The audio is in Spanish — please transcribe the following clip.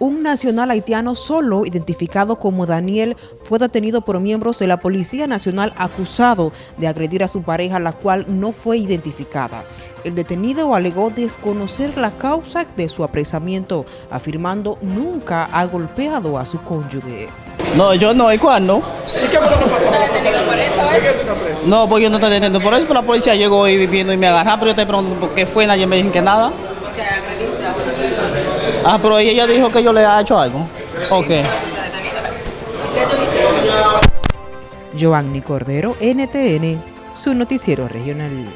Un nacional haitiano solo, identificado como Daniel, fue detenido por miembros de la Policía Nacional acusado de agredir a su pareja, la cual no fue identificada. El detenido alegó desconocer la causa de su apresamiento, afirmando nunca ha golpeado a su cónyuge. No, yo no, ¿y cuándo? ¿Y qué pasó? ¿Está detenido por eso? ¿Por ¿eh? No, pues yo no estoy deteniendo por eso, pero la policía llegó y viviendo y me agarraron, pero yo te pregunto por qué fue, nadie me dijo que nada. Porque agrediste a una persona. Ah, pero ella dijo que yo le ha hecho algo. Ok. Giovanni Cordero, NTN, su noticiero regional.